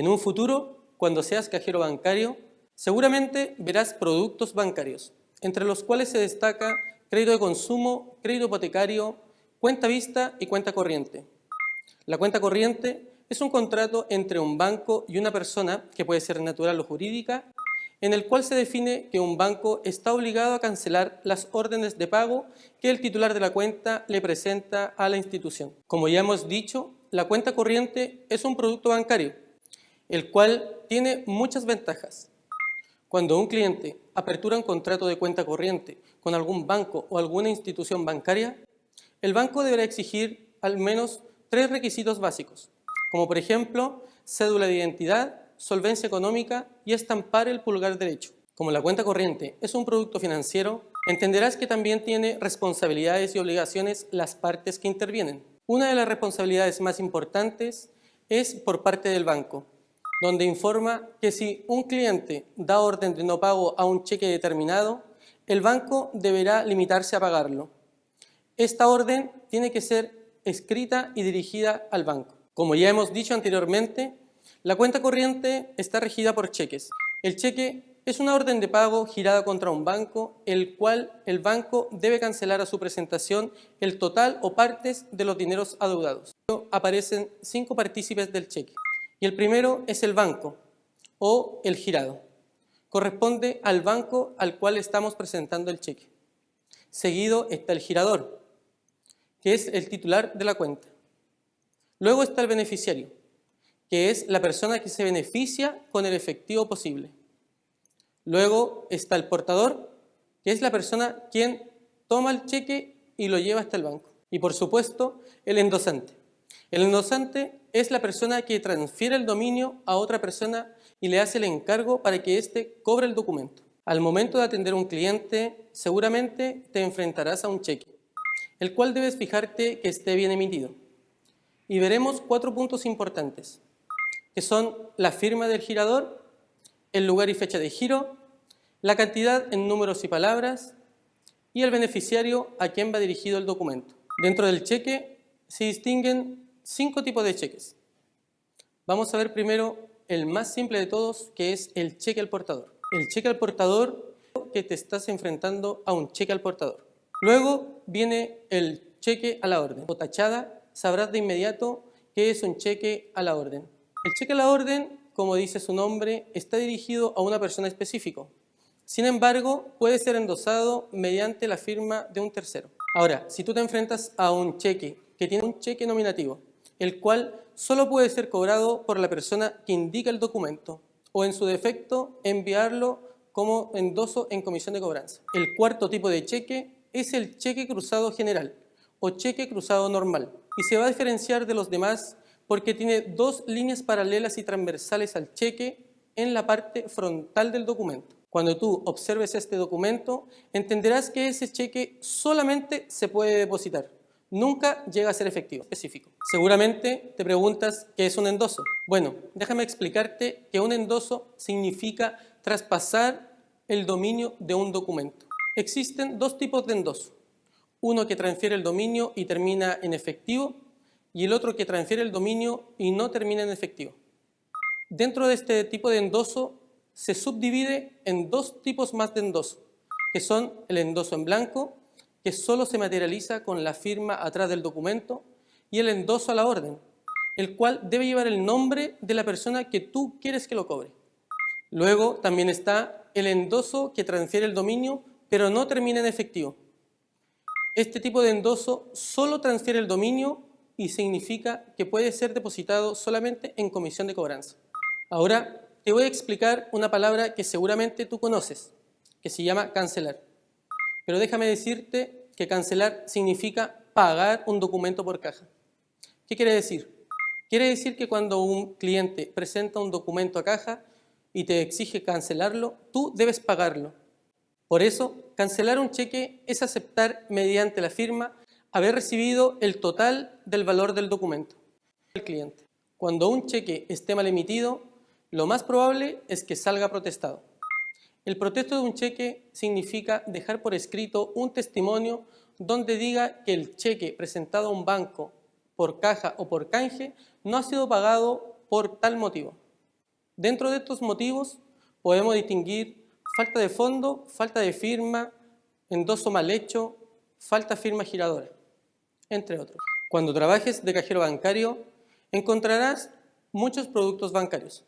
En un futuro, cuando seas cajero bancario, seguramente verás productos bancarios, entre los cuales se destaca crédito de consumo, crédito hipotecario, cuenta vista y cuenta corriente. La cuenta corriente es un contrato entre un banco y una persona, que puede ser natural o jurídica, en el cual se define que un banco está obligado a cancelar las órdenes de pago que el titular de la cuenta le presenta a la institución. Como ya hemos dicho, la cuenta corriente es un producto bancario, el cual tiene muchas ventajas. Cuando un cliente apertura un contrato de cuenta corriente con algún banco o alguna institución bancaria, el banco deberá exigir al menos tres requisitos básicos como por ejemplo cédula de identidad, solvencia económica y estampar el pulgar derecho. Como la cuenta corriente es un producto financiero, entenderás que también tiene responsabilidades y obligaciones las partes que intervienen. Una de las responsabilidades más importantes es por parte del banco, donde informa que si un cliente da orden de no pago a un cheque determinado, el banco deberá limitarse a pagarlo. Esta orden tiene que ser escrita y dirigida al banco. Como ya hemos dicho anteriormente, la cuenta corriente está regida por cheques. El cheque es una orden de pago girada contra un banco, el cual el banco debe cancelar a su presentación el total o partes de los dineros adeudados. Aparecen cinco partícipes del cheque y el primero es el banco o el girado. Corresponde al banco al cual estamos presentando el cheque. Seguido está el girador, que es el titular de la cuenta. Luego está el beneficiario, que es la persona que se beneficia con el efectivo posible. Luego está el portador, que es la persona quien toma el cheque y lo lleva hasta el banco. Y por supuesto, el endosante. El endosante es la persona que transfiere el dominio a otra persona y le hace el encargo para que éste cobre el documento. Al momento de atender a un cliente, seguramente te enfrentarás a un cheque, el cual debes fijarte que esté bien emitido y veremos cuatro puntos importantes, que son la firma del girador, el lugar y fecha de giro, la cantidad en números y palabras y el beneficiario a quien va dirigido el documento. Dentro del cheque se distinguen cinco tipos de cheques. Vamos a ver primero el más simple de todos, que es el cheque al portador. El cheque al portador que te estás enfrentando a un cheque al portador. Luego viene el cheque a la orden o tachada sabrás de inmediato que es un cheque a la orden. El cheque a la orden, como dice su nombre, está dirigido a una persona específica. Sin embargo, puede ser endosado mediante la firma de un tercero. Ahora, si tú te enfrentas a un cheque que tiene un cheque nominativo, el cual solo puede ser cobrado por la persona que indica el documento o en su defecto enviarlo como endoso en comisión de cobranza. El cuarto tipo de cheque es el cheque cruzado general o cheque cruzado normal y se va a diferenciar de los demás porque tiene dos líneas paralelas y transversales al cheque en la parte frontal del documento. Cuando tú observes este documento, entenderás que ese cheque solamente se puede depositar. Nunca llega a ser efectivo, específico. Seguramente te preguntas qué es un endoso. Bueno, déjame explicarte que un endoso significa traspasar el dominio de un documento. Existen dos tipos de endoso uno que transfiere el dominio y termina en efectivo y el otro que transfiere el dominio y no termina en efectivo. Dentro de este tipo de endoso se subdivide en dos tipos más de endoso, que son el endoso en blanco, que solo se materializa con la firma atrás del documento, y el endoso a la orden, el cual debe llevar el nombre de la persona que tú quieres que lo cobre. Luego también está el endoso que transfiere el dominio, pero no termina en efectivo. Este tipo de endoso solo transfiere el dominio y significa que puede ser depositado solamente en comisión de cobranza. Ahora te voy a explicar una palabra que seguramente tú conoces, que se llama cancelar. Pero déjame decirte que cancelar significa pagar un documento por caja. ¿Qué quiere decir? Quiere decir que cuando un cliente presenta un documento a caja y te exige cancelarlo, tú debes pagarlo. Por eso, cancelar un cheque es aceptar mediante la firma haber recibido el total del valor del documento del cliente. Cuando un cheque esté mal emitido, lo más probable es que salga protestado. El protesto de un cheque significa dejar por escrito un testimonio donde diga que el cheque presentado a un banco por caja o por canje no ha sido pagado por tal motivo. Dentro de estos motivos podemos distinguir falta de fondo, falta de firma, endoso mal hecho, falta firma giradora, entre otros. Cuando trabajes de cajero bancario encontrarás muchos productos bancarios.